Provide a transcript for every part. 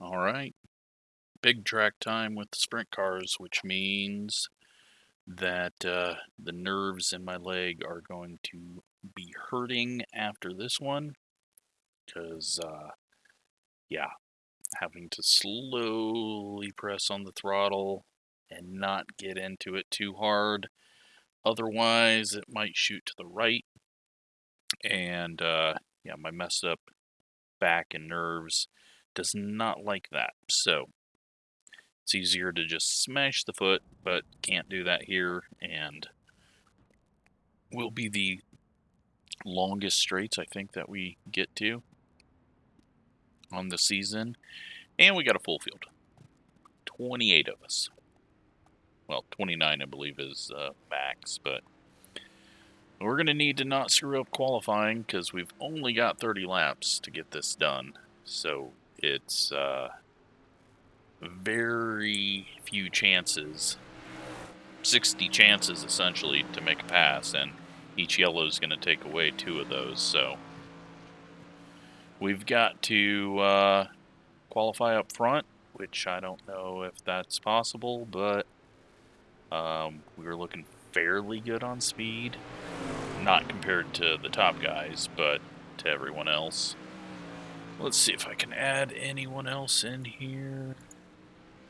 All right. Big track time with the sprint cars, which means that uh, the nerves in my leg are going to be hurting after this one. Because, uh, yeah, having to slowly press on the throttle and not get into it too hard. Otherwise, it might shoot to the right. And, uh, yeah, my messed up back and nerves does not like that. So it's easier to just smash the foot, but can't do that here. And will be the longest straights I think that we get to on the season. And we got a full field. 28 of us. Well, 29 I believe is uh, max, but we're going to need to not screw up qualifying because we've only got 30 laps to get this done. So it's uh, very few chances, 60 chances essentially to make a pass, and each yellow is going to take away two of those. So we've got to uh, qualify up front, which I don't know if that's possible, but um, we were looking fairly good on speed. Not compared to the top guys, but to everyone else. Let's see if I can add anyone else in here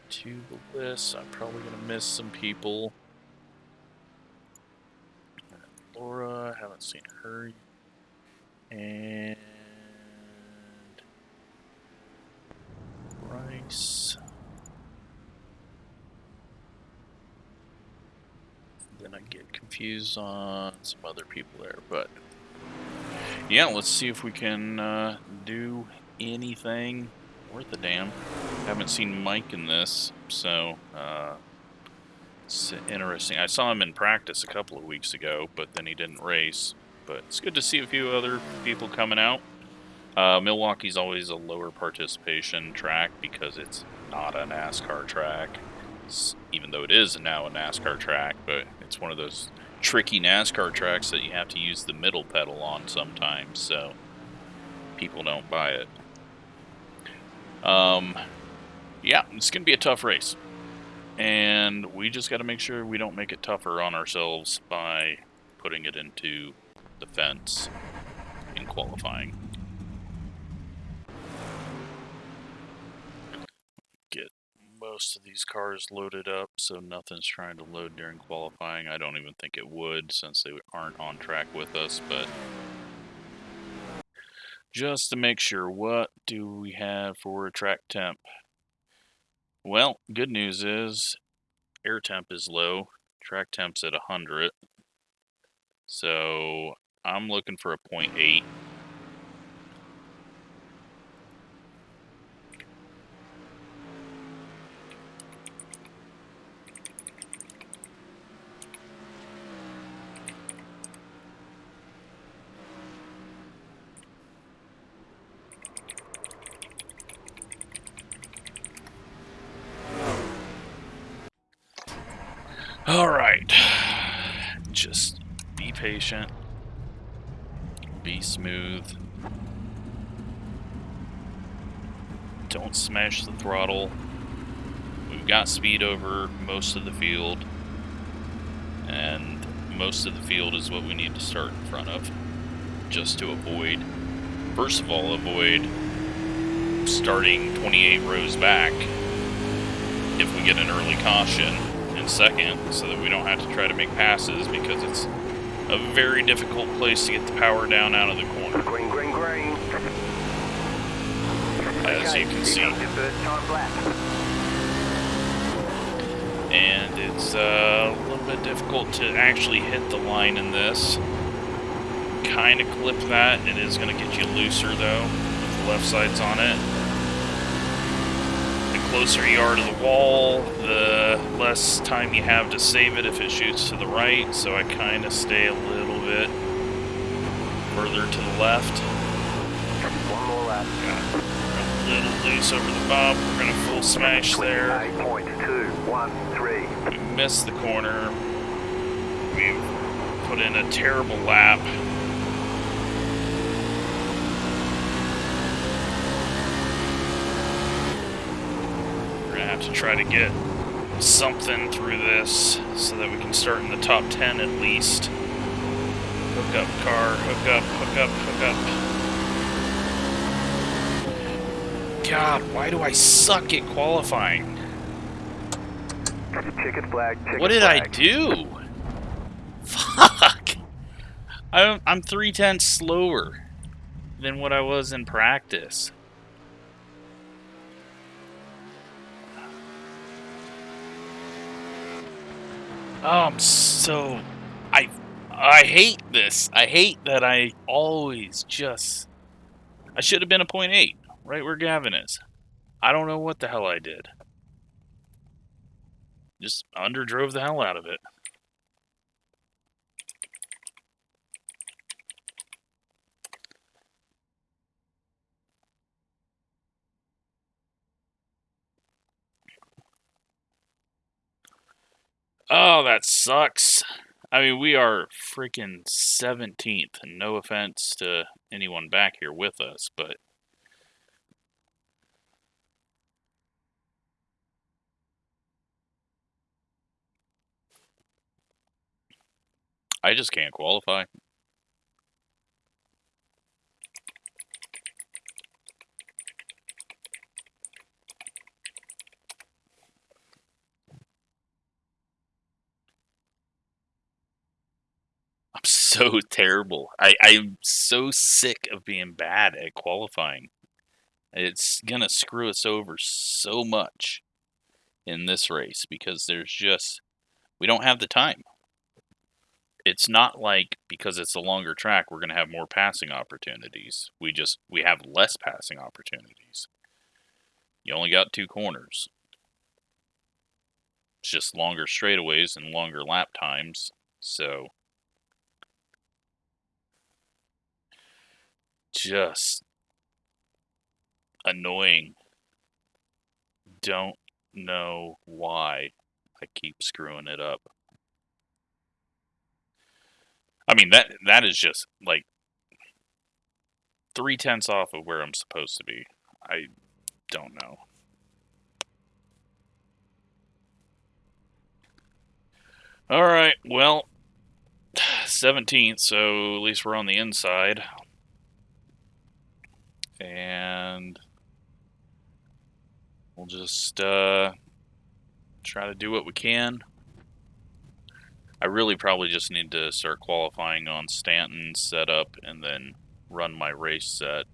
to the list. I'm probably going to miss some people. Laura, I haven't seen her. And Bryce. Then I get confused on some other people there, but yeah, let's see if we can uh, do anything worth a damn. Haven't seen Mike in this, so uh, it's interesting. I saw him in practice a couple of weeks ago, but then he didn't race. But it's good to see a few other people coming out. Uh, Milwaukee's always a lower participation track because it's not a NASCAR track, it's, even though it is now a NASCAR track, but it's one of those tricky NASCAR tracks that you have to use the middle pedal on sometimes, so people don't buy it. Um, yeah, it's going to be a tough race. And we just got to make sure we don't make it tougher on ourselves by putting it into the fence in qualifying. Most of these cars loaded up, so nothing's trying to load during qualifying. I don't even think it would since they aren't on track with us, but just to make sure, what do we have for track temp? Well, good news is air temp is low, track temp's at 100, so I'm looking for a 0.8. All right. Just be patient. Be smooth. Don't smash the throttle. We've got speed over most of the field. And most of the field is what we need to start in front of. Just to avoid, first of all, avoid starting 28 rows back if we get an early caution And second so that we don't have to try to make passes because it's a very difficult place to get the power down out of the corner. Green, green, green. As you can see. And it's uh, a little bit difficult to actually hit the line in this. Kind of clip that. It is going to get you looser though, with the left sides on it closer you are to the wall, the less time you have to save it if it shoots to the right, so I kind of stay a little bit further to the left. One more lap. Got a little loose over the bob. We're going to full smash there. We missed the corner. We put in a terrible lap. To try to get something through this so that we can start in the top 10 at least. Hook up, car. Hook up, hook up, hook up. God, why do I suck at qualifying? Ticket flag. Ticket What did I do? Fuck! I'm, I'm three tenths slower than what I was in practice. I'm so I I hate this. I hate that I always just I should have been a point eight, right where Gavin is. I don't know what the hell I did. Just underdrove the hell out of it. Oh, that sucks. I mean, we are freaking 17th, no offense to anyone back here with us, but I just can't qualify. I'm so terrible. I, I'm so sick of being bad at qualifying. It's gonna screw us over so much in this race because there's just we don't have the time. It's not like because it's a longer track we're gonna have more passing opportunities. We just we have less passing opportunities. You only got two corners. It's just longer straightaways and longer lap times. So just annoying. Don't know why I keep screwing it up. I mean that that is just like three tenths off of where I'm supposed to be. I don't know. All right, well, 17th, so at least we're on the inside. And we'll just uh, try to do what we can. I really probably just need to start qualifying on Stanton's setup and then run my race set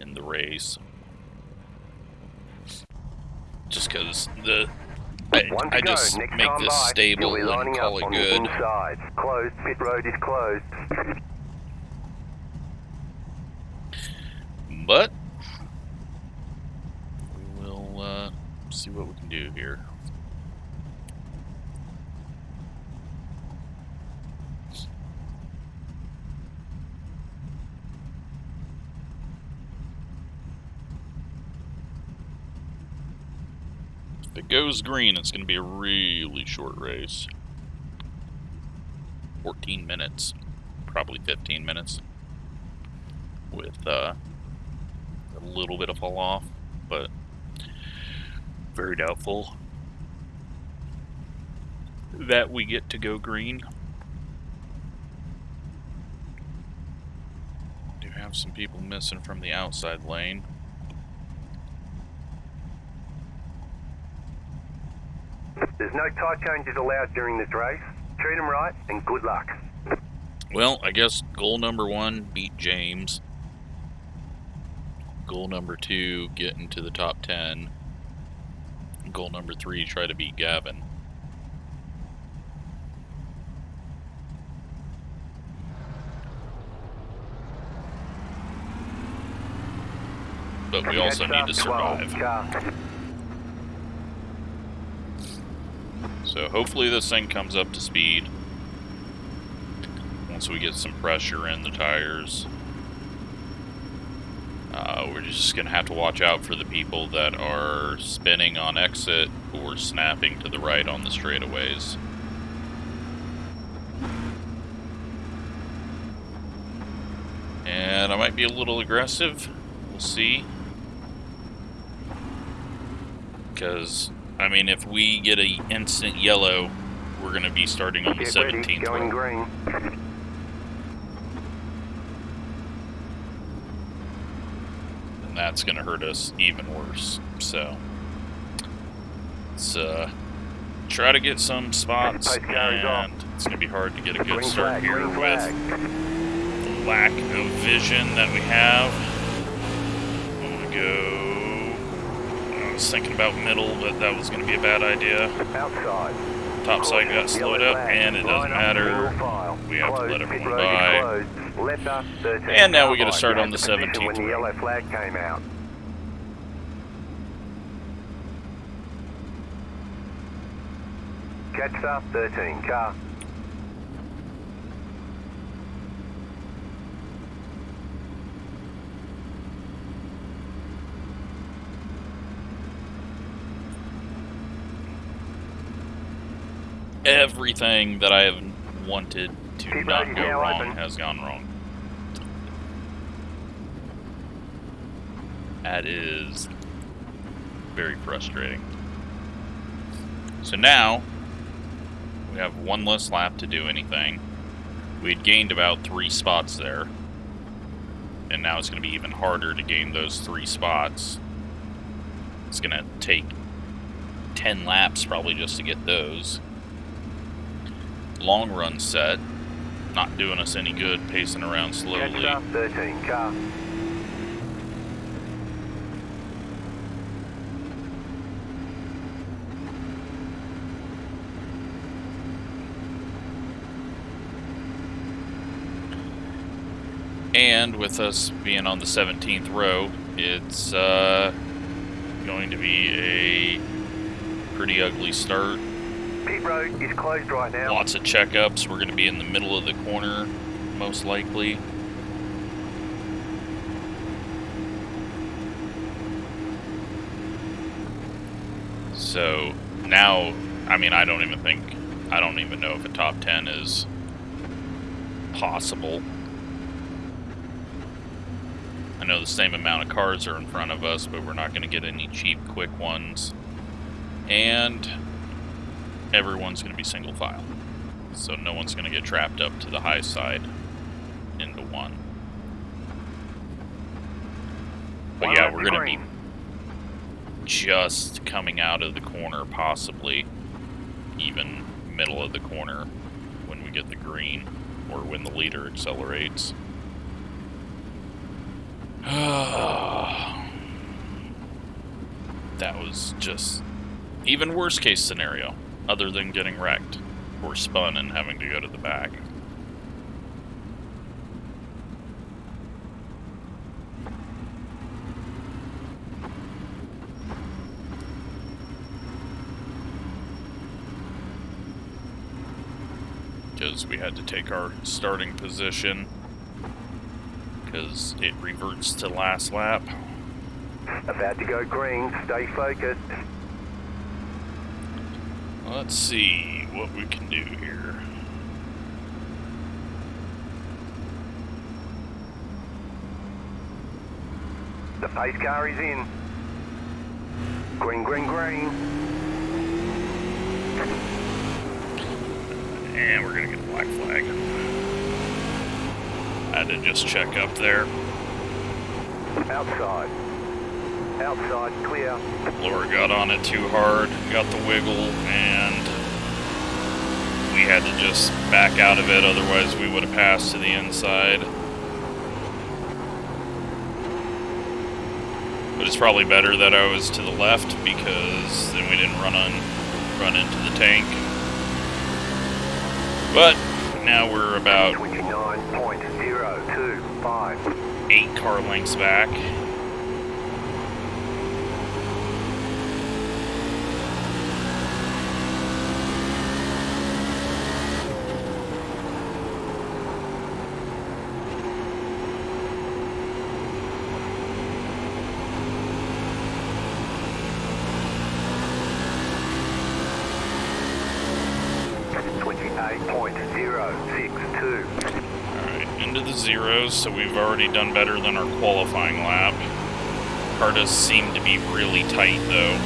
in the race. Just because the I, I just make this by, stable and call it good. Closed. Pit road is closed. But we will uh, see what we can do here. If it goes green, it's going to be a really short race. 14 minutes, probably 15 minutes, with uh, a little bit of fall off, but very doubtful that we get to go green. Do have some people missing from the outside lane. There's no tire changes allowed during this race. Treat them right and good luck. Well, I guess goal number one beat James. Goal number two, get into the top 10. Goal number three, try to beat Gavin. But we also need to survive. So hopefully this thing comes up to speed. Once we get some pressure in the tires. Uh, we're just going to have to watch out for the people that are spinning on exit or snapping to the right on the straightaways. And I might be a little aggressive. We'll see. Because, I mean, if we get an instant yellow, we're going to be starting on the Get ready, 17th going green. That's going to hurt us even worse. So, let's uh, try to get some spots, Post carries off. and it's going to be hard to get a good start here with the lack of vision that we have. I'm going to go. I was thinking about middle, but that was going to be a bad idea. Outside. Top side got slowed up, and it doesn't matter. We have to let everyone by. closed. Letter 13 And now we gotta start on the to 17th When the yellow flag came out. Catch up 13 car. Everything that I have wanted not go wrong open. has gone wrong. That is very frustrating. So now we have one less lap to do anything. We'd gained about three spots there. And now it's going to be even harder to gain those three spots. It's going to take 10 laps probably just to get those. Long run set, not doing us any good pacing around slowly. up 13 car. And with us being on the 17th row, it's uh, going to be a pretty ugly start. Road is closed right now. Lots of checkups. We're going to be in the middle of the corner, most likely. So now, I mean, I don't even think, I don't even know if a top 10 is possible. I know the same amount of cars are in front of us, but we're not going to get any cheap, quick ones. And everyone's going to be single file. So no one's going to get trapped up to the high side into one. But yeah, we're going to be just coming out of the corner, possibly even middle of the corner when we get the green or when the leader accelerates. that was just even worst case scenario, other than getting wrecked or spun and having to go to the back. Because we had to take our starting position because it reverts to last lap. About to go green. Stay focused. Let's see what we can do here. The pace car is in. Green, green, green. And we're gonna get a black flag. I had to just check up there. Outside. Outside, clear. Laura got on it too hard, got the wiggle, and we had to just back out of it, otherwise we would have passed to the inside. But it's probably better that I was to the left because then we didn't run on run into the tank. But now we're about 29.025. eight car lengths back. Alright, into the zeros, so we've already done better than our qualifying lap. Car does seem to be really tight, though.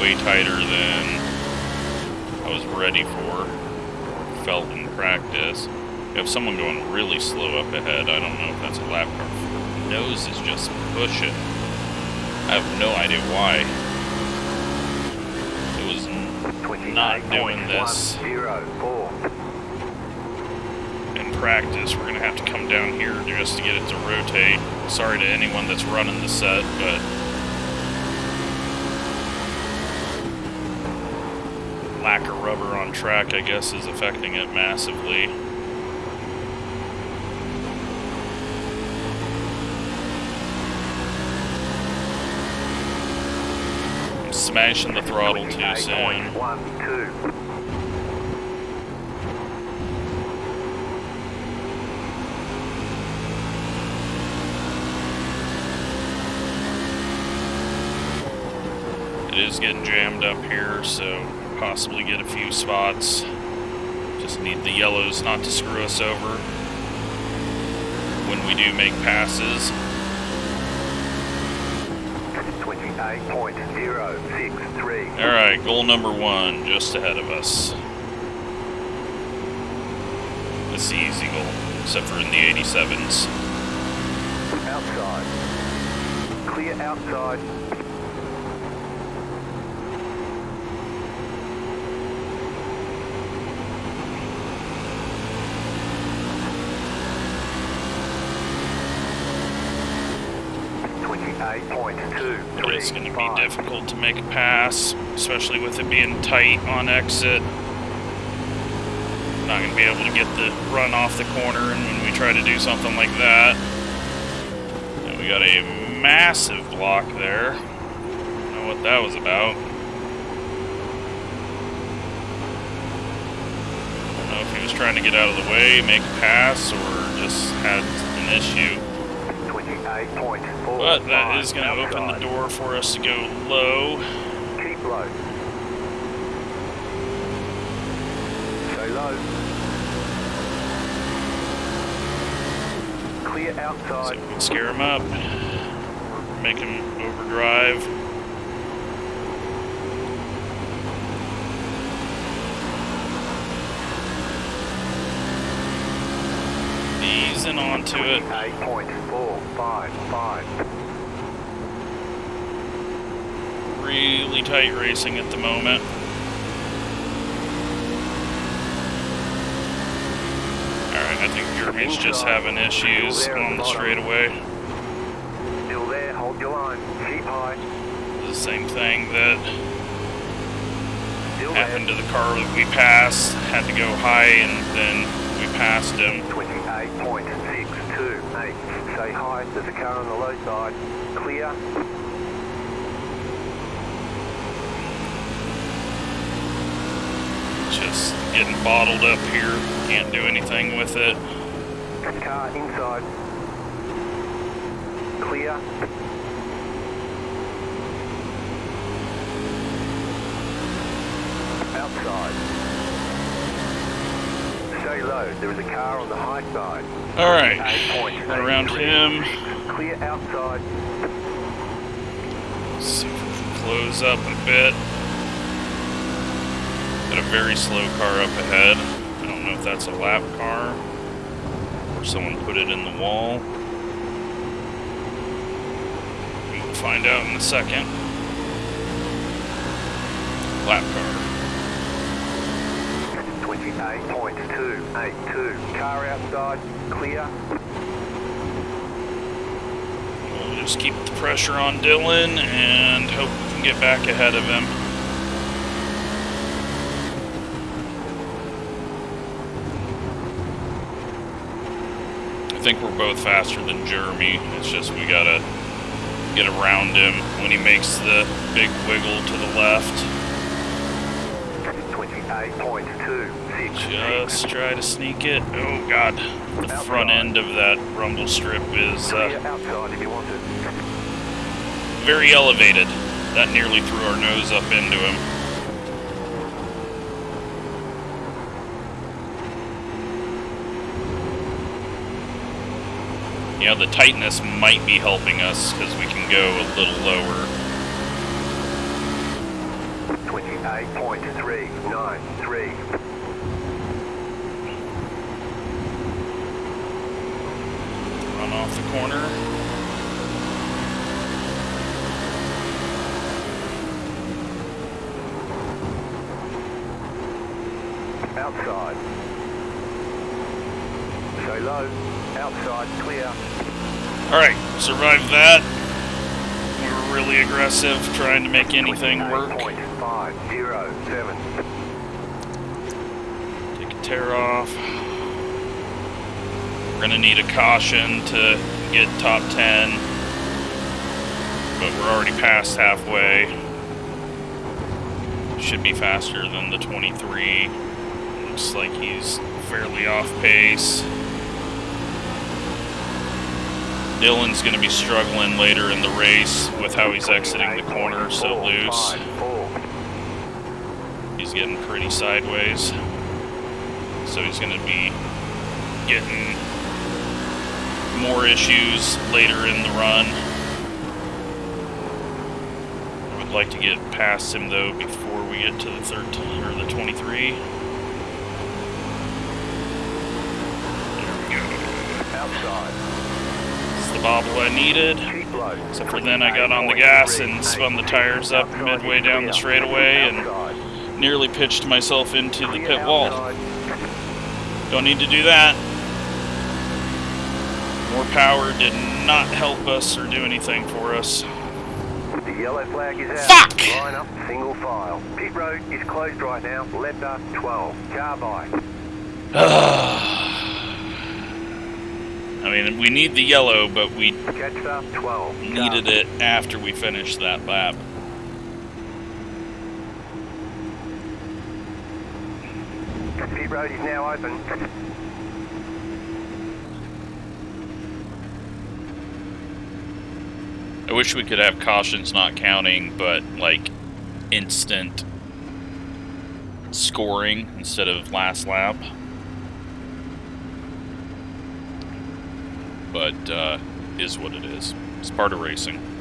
way tighter than I was ready for. Felt in practice. We have someone going really slow up ahead. I don't know if that's a lap car. Nose is just pushing. I have no idea why. It was not doing this practice. We're gonna have to come down here just to get it to rotate. Sorry to anyone that's running the set, but lack of rubber on track, I guess, is affecting it massively. I'm smashing the throttle too soon. It is getting jammed up here, so possibly get a few spots. Just need the yellows not to screw us over when we do make passes. 28.063. Alright, goal number one, just ahead of us. It's the easy goal, except for in the 87s. Outside. Clear outside. Twenty-eight point two But three it's going to be difficult to make a pass, especially with it being tight on exit. Not going to be able to get the run off the corner, and when we try to do something like that, and we got a massive block there. Don't know what that was about. Don't know if he was trying to get out of the way, make a pass, or just had an issue. Twenty-eight point four But that is going to open the door for us to go low. Keep low. Stay low. Clear So outside. we can scare him up, make him overdrive. Easing onto it. Eight point four five five. Really tight racing at the moment. Alright, I think Jeremy's just having issues on the straightaway. Still there. Hold your line. Keep high. The same thing that happened to the car that we passed. Had to go high and then we passed him. Twenty-eight point six two eight. Stay high. There's a car on the low side. Clear. Just getting bottled up here. Can't do anything with it. Car inside. Clear. Outside. Stay low. There is a car on the high side. Alright. 8.83. Went around him. Clear outside. See if we can close up a bit. Got a very slow car up ahead. I don't know if that's a lap car or someone put it in the wall. We'll find out in a second. Lap car. 28.282. Car outside. Clear. We'll just keep the pressure on Dylan and hope we can get back ahead of him. I think we're both faster than Jeremy. It's just we gotta get around him when he makes the big wiggle to the left. 28.268. Just try to sneak it. Oh god, the front end of that rumble strip is uh, outside if you want it. very elevated. That nearly threw our nose up into him. You know, the tightness might be helping us because we can go a little lower. 28.393. Run off the corner. Outside. Stay low. Outside, clear. Alright, survived that. We were really aggressive, trying to make anything work. 28.507. Take a tear off. We're gonna need a caution to get top 10. But we're already past halfway. Should be faster than the 23. Looks like he's fairly off pace. Dylan's gonna be struggling later in the race with how he's exiting the corner so loose. He's getting pretty sideways. So he's going to be getting more issues later in the run. I would like to get past him though before we get to the 13 or the 23. There we go. Outside. It's the bobble I needed. Except for then I got on the gas and spun the tires up midway down the straightaway and nearly pitched myself into the pit wall. Don't need to do that. More power did not help us or do anything for us. The yellow flag is out. Fuck! Line up, single file. Pit road is closed right now. Leopard 12. Car by. I mean, we need the yellow, but we Jetstar 12. needed it after we finished that lap. Pit road is now open. I wish we could have cautions not counting, but like instant scoring instead of last lap. But uh, is what it is. It's part of racing.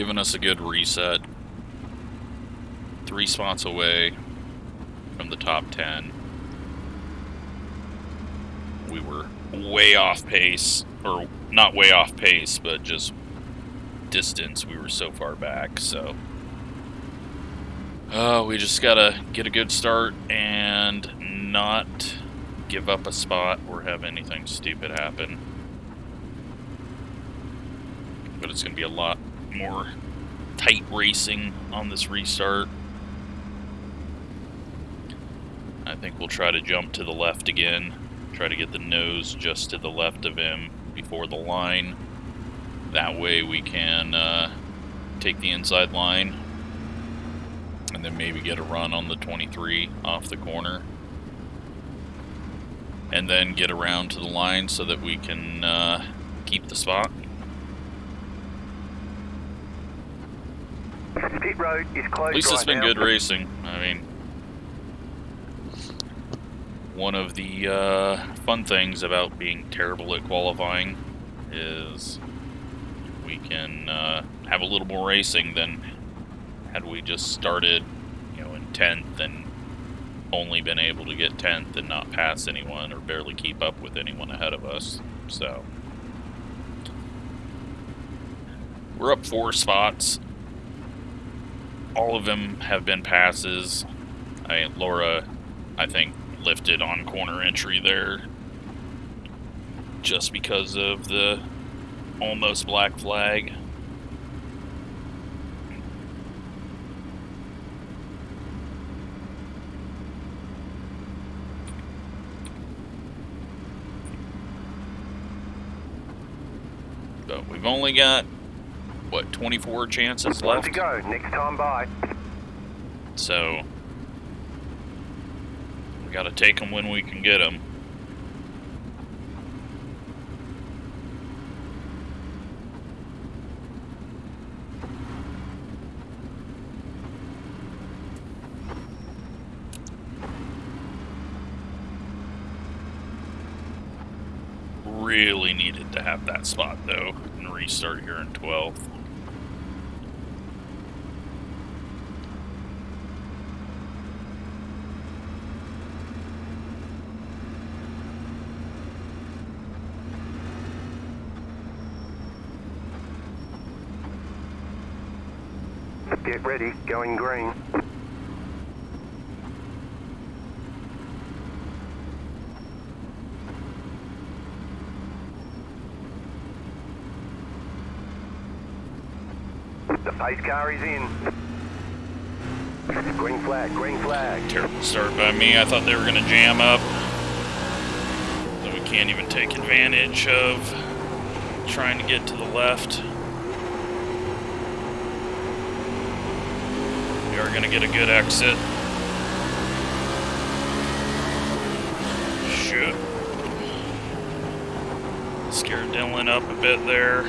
Given us a good reset. Three spots away from the top 10. We were way off pace, or not way off pace, but just distance. We were so far back, so. Uh, we just gotta get a good start and not give up a spot or have anything stupid happen. But it's gonna be a lot more tight racing on this restart. I think we'll try to jump to the left again. Try to get the nose just to the left of him before the line. That way we can uh, take the inside line and then maybe get a run on the 23 off the corner. And then get around to the line so that we can uh, keep the spot. Pit road is closed At least it's right been now. good racing. I mean, one of the uh, fun things about being terrible at qualifying is we can uh, have a little more racing than had we just started, you know, in 10th and only been able to get 10th and not pass anyone or barely keep up with anyone ahead of us. So, we're up four spots all of them have been passes. I Laura, I think, lifted on corner entry there just because of the almost black flag. But we've only got what 24 chances left. to go. Next time by. So we got to take them when we can get them. Really needed to have that spot though and restart here in 12th. Get ready, going green. The pace car is in. Green flag, green flag. Terrible start by me. I thought they were going to jam up. So we can't even take advantage of trying to get to the left. We are going to get a good exit. Shit. Scared Dylan up a bit there.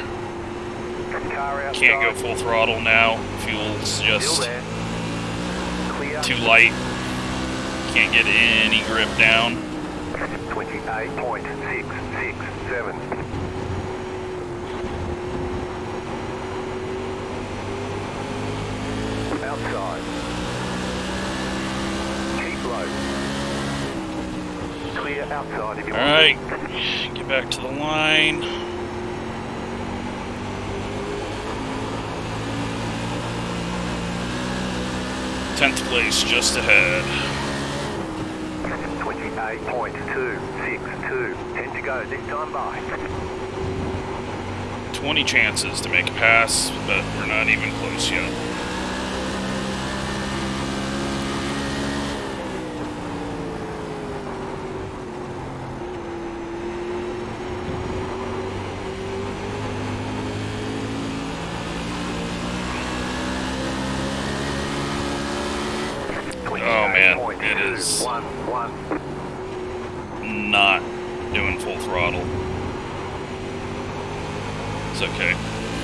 Can't go full throttle now. Fuel's just too light. Can't get any grip down. 28.667. Outside. You. Alright, get back to the line. Tenth place just ahead. 28.262. 10 to go. This time by. 20 chances to make a pass, but we're not even close yet. Oh, man, it is- 28.211. Not doing full throttle. It's okay.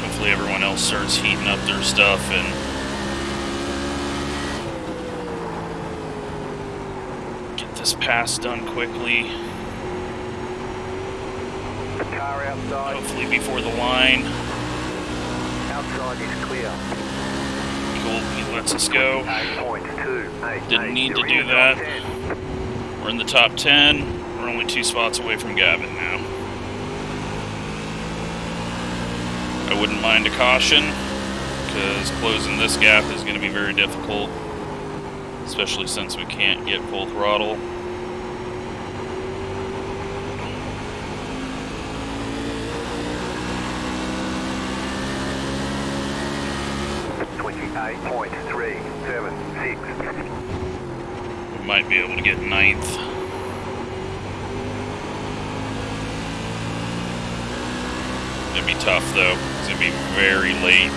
Hopefully everyone else starts heating up their stuff and get this pass done quickly. Car outside. Hopefully before the line. Outside is clear. Cool, he lets us go. Didn't need to do that. We're in the top 10. We're only two spots away from Gavin now. I wouldn't mind a caution, because closing this gap is going to be very difficult, especially since we can't get full throttle. 9th. It'd be tough though, it's gonna be very late.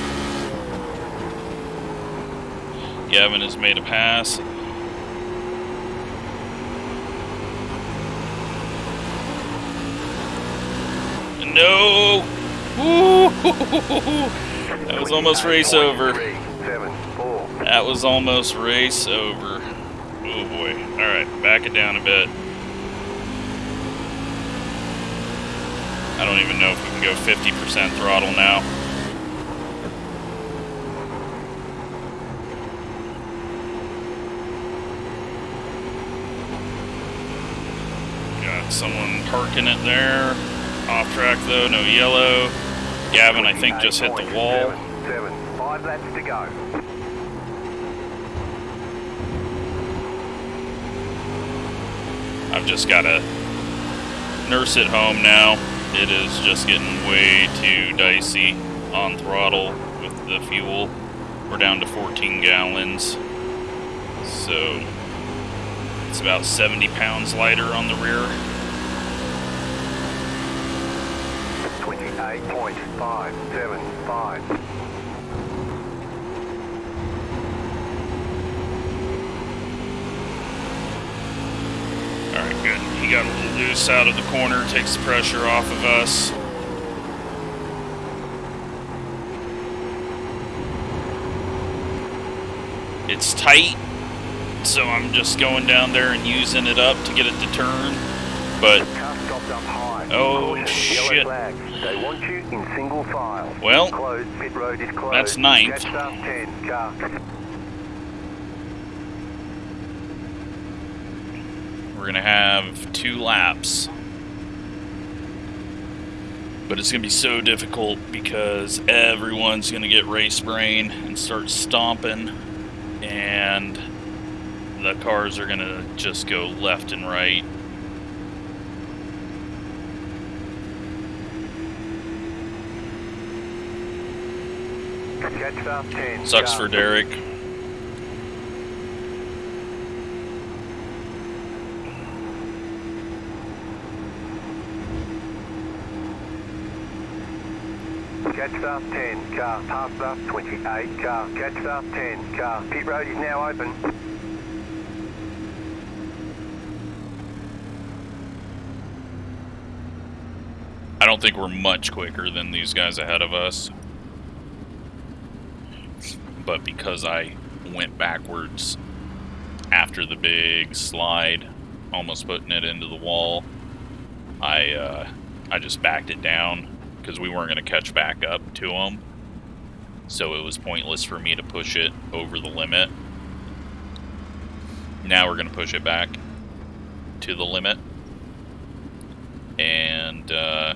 Gavin has made a pass. No! That was almost race over. That was almost race over. Oh boy. Alright, back it down a bit. I don't even know if we can go 50% throttle now. Got someone parking it there. Off track though, no yellow. Gavin, I think, just hit the wall. 28.77. Five laps to go. I've just got to nurse it home now. It is just getting way too dicey on throttle with the fuel. We're down to 14 gallons. So it's about 70 pounds lighter on the rear. 28.575. Alright, good. He got a little loose out of the corner, takes the pressure off of us. It's tight, so I'm just going down there and using it up to get it to turn. But Car stopped up high. Oh, shit. They want you in single file. Well, Closed. Pit road is closed. that's ninth. Catch staff 10. Car. We're gonna have two laps. But it's gonna be so difficult because everyone's gonna get race brain and start stomping, and the cars are gonna just go left and right. Catch staff 10. Sucks for Derek. Catch staff 10. Car. Pass staff 28. Car. Catch staff 10. Car. Pit road is now open. I don't think we're much quicker than these guys ahead of us. But because I went backwards after the big slide, almost putting it into the wall, I uh, I just backed it down because we weren't going to catch back up to them. So it was pointless for me to push it over the limit. Now we're going to push it back to the limit. And uh,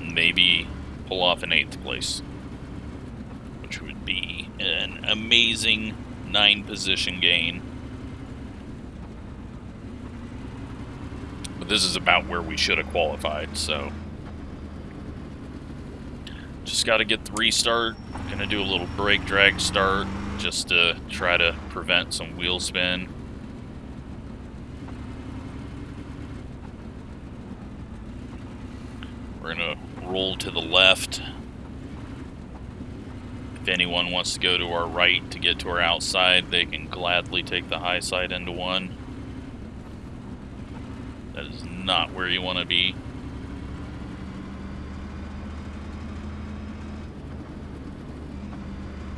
maybe pull off an eighth place, which would be an amazing nine position gain. But this is about where we should have qualified, so just got to get the restart. Gonna do a little brake drag start just to try to prevent some wheel spin. We're gonna roll to the left. If anyone wants to go to our right to get to our outside, they can gladly take the high side into one. Not where you want to be.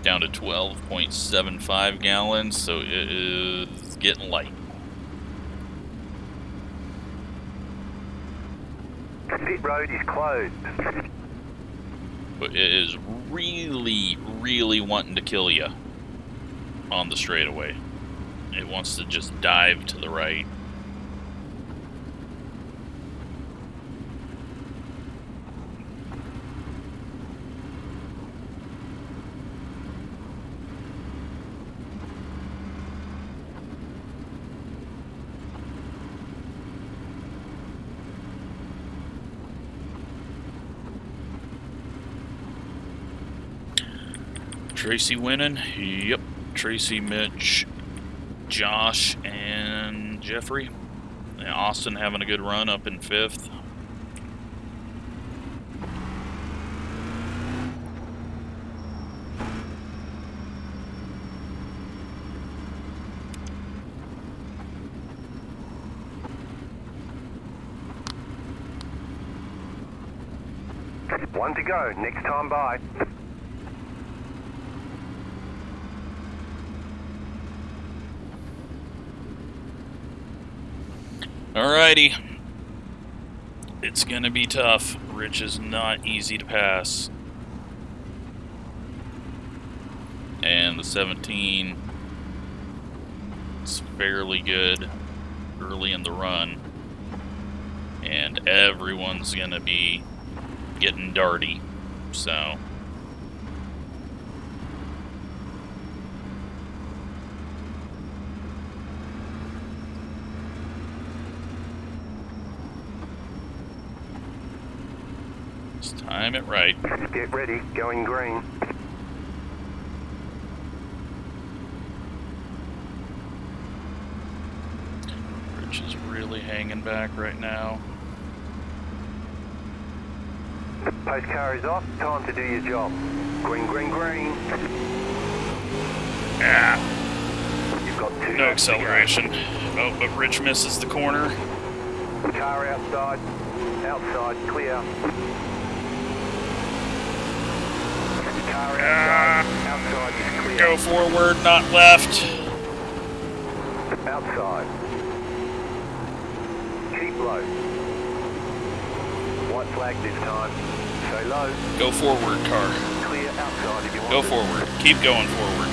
Down to 12.75 gallons, so it is getting light. Pit road is closed. But it is really, really wanting to kill you on the straightaway. It wants to just dive to the right. Tracy winning. Yep. Tracy, Mitch, Josh, and Jeffrey. And Austin having a good run up in fifth. One to go. Next time by. Alrighty. It's gonna be tough. Rich is not easy to pass. And the 17 is fairly good early in the run. And everyone's gonna be getting darty. So. Just time it right. Get ready. Going green. Rich is really hanging back right now. Post car is off. Time to do your job. Green, green, green. Ah, You've got two. no acceleration. Oh, but Rich misses the corner. Car outside. Outside. Clear. Car outside. Outside is clear. Go forward, not left. Outside. Keep low. White flag this time. Stay low. Go forward, car. Clear outside if you want Go forward. Keep going forward.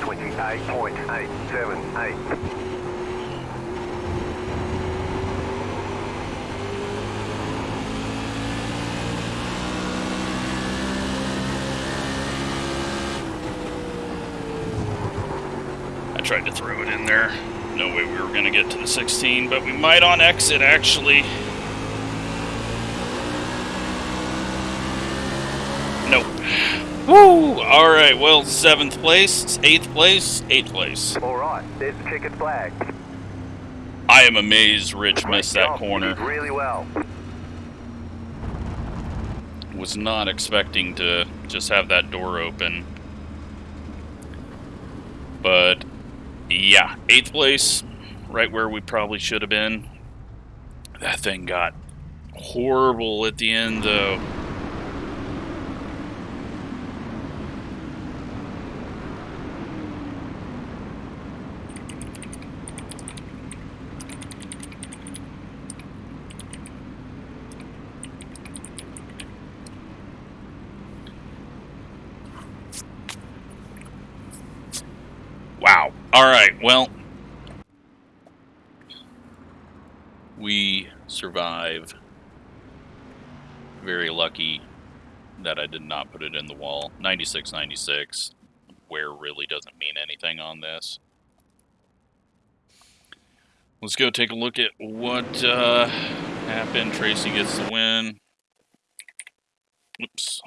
28.878. tried to throw it in there. No way we were going to get to the 16, but we might on exit, actually. Nope. Woo! Alright, well, seventh place, eighth place, eighth place. All right, there's the checkered flag. I am amazed Rich missed that. Corner. really well. Was not expecting to just have that door open. But, yeah, eighth place, right where we probably should have been. That thing got horrible at the end, though. Wow. All right. Well, we survive. Very lucky that I did not put it in the wall. 96 96. Where really doesn't mean anything on this. Let's go take a look at what uh, happened. Tracy gets the win. Oops.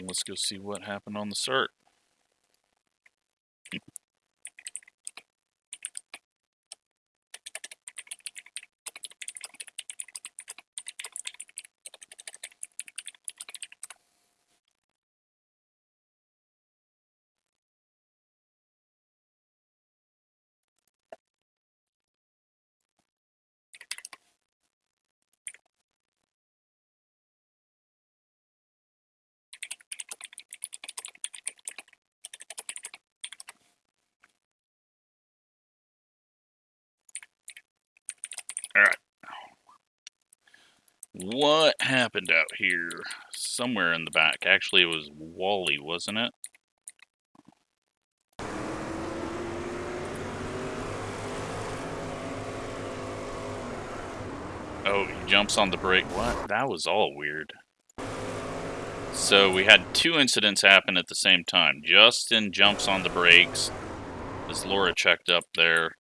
Let's go see what happened on the cert. What happened out here? Somewhere in the back. Actually, it was Wally, wasn't it? Oh, he jumps on the brake. What? That was all weird. So we had two incidents happen at the same time. Justin jumps on the brakes as Laura checked up there.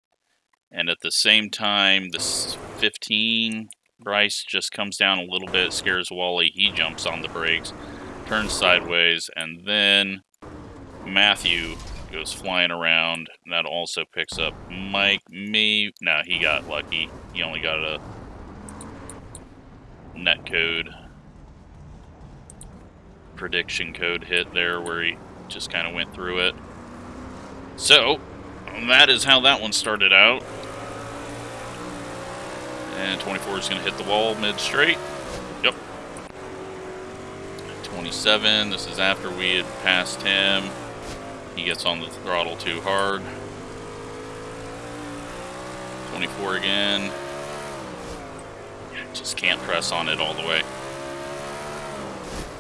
And at the same time, this 15 Bryce just comes down a little bit, scares Wally. He jumps on the brakes, turns sideways, and then Matthew goes flying around. That also picks up Mike. Me, no, he got lucky. He only got a net code prediction code hit there where he just kind of went through it. So, that is how that one started out. And 24 is going to hit the wall mid straight. Yep. 27, this is after we had passed him. He gets on the throttle too hard. 24 again. Just can't press on it all the way.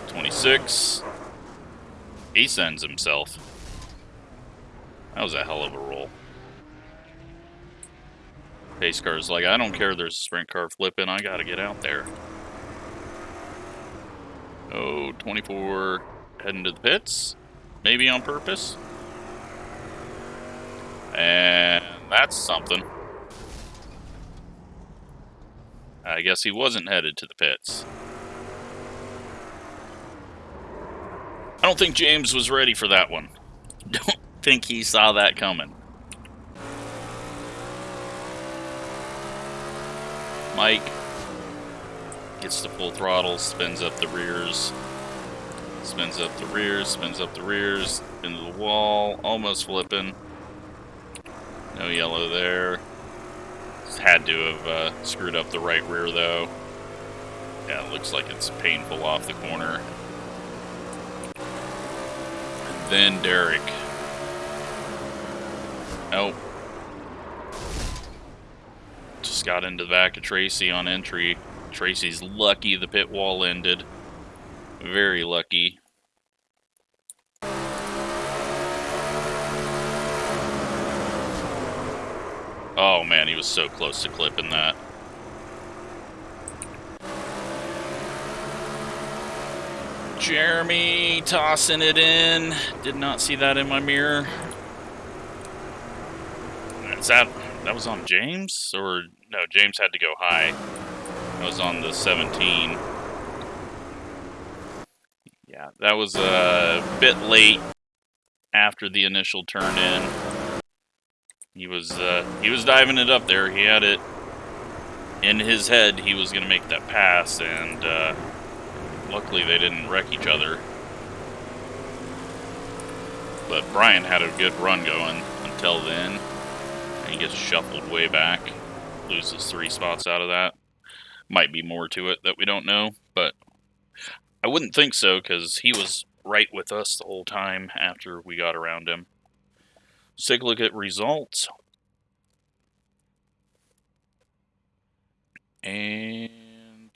26. He sends himself. That was a hell of a roll. Pace car's like, I don't care there's a sprint car flipping, I gotta get out there. Oh, 24 heading to the pits. Maybe on purpose. And that's something. I guess he wasn't headed to the pits. I don't think James was ready for that one. Don't think he saw that coming. Mike gets the full throttle, spins up the rears, spins up the rears, spins up the rears, into the wall, almost flipping. No yellow there. Had to have uh, screwed up the right rear though. Yeah, looks like it's painful off the corner. And then Derek. Oh. Just got into the back of Tracy on entry. Tracy's lucky the pit wall ended. Very lucky. Oh man, he was so close to clipping that. Jeremy tossing it in. Did not see that in my mirror. Is that that was on James or no? James had to go high. That was on the 17. Yeah, that was a bit late after the initial turn in. He was uh, he was diving it up there. He had it in his head. He was going to make that pass, and uh, luckily they didn't wreck each other. But Brian had a good run going until then. Gets shuffled way back, loses three spots out of that. Might be more to it that we don't know, but I wouldn't think so because he was right with us the whole time after we got around him. Let's take a look at results. And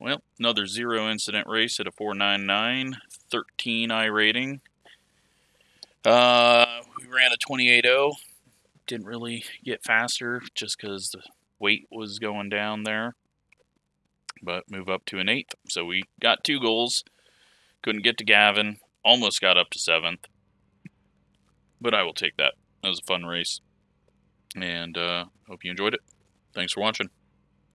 well, another zero incident race at a 499, 13 iRating. Uh, we ran a 28.0. Didn't really get faster just because the weight was going down there. But move up to an eighth. So we got two goals. Couldn't get to Gavin. Almost got up to seventh. But I will take that. That was a fun race. And uh, hope you enjoyed it. Thanks for watching.